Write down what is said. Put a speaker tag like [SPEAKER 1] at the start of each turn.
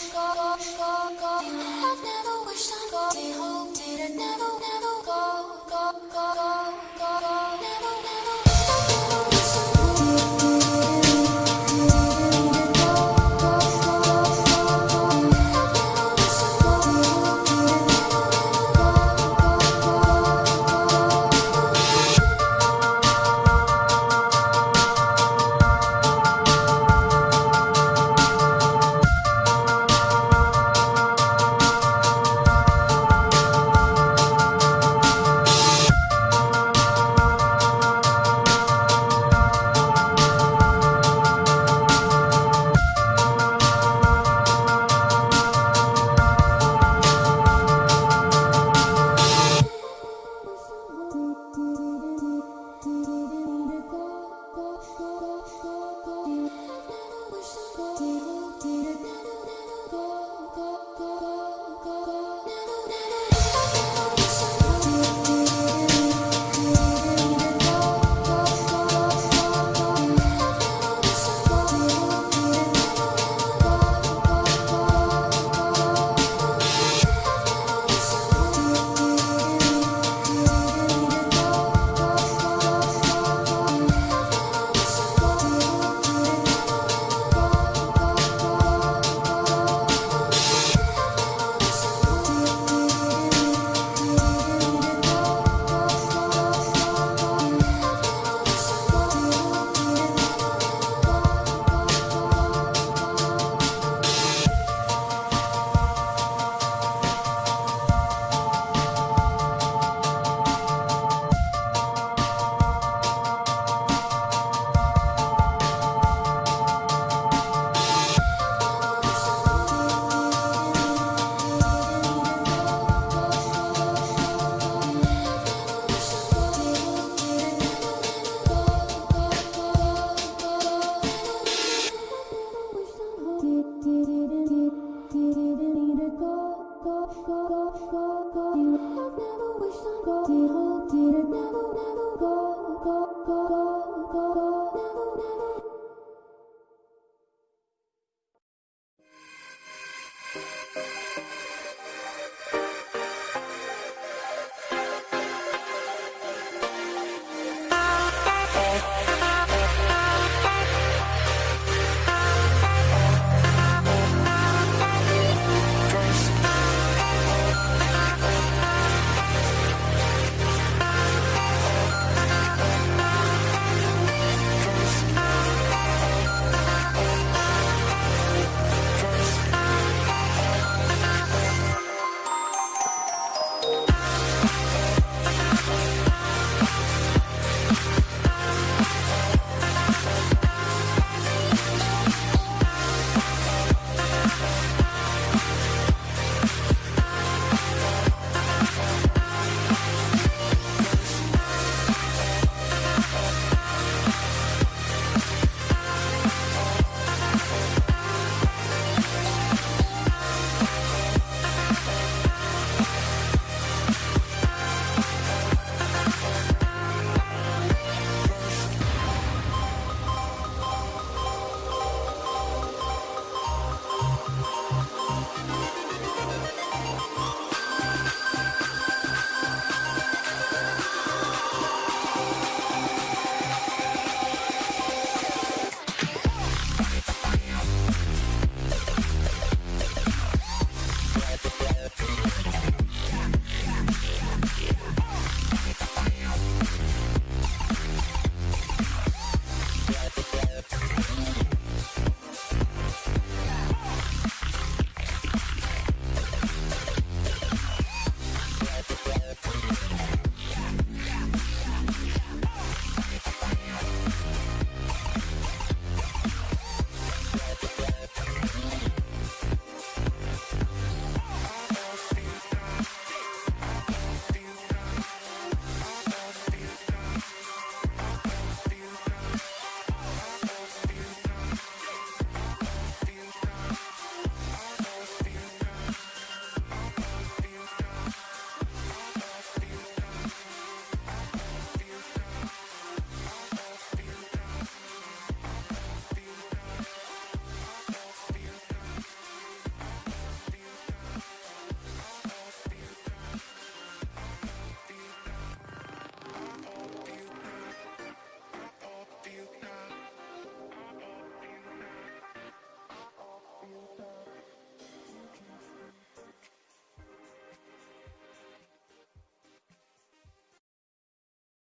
[SPEAKER 1] I've never wished on God, hope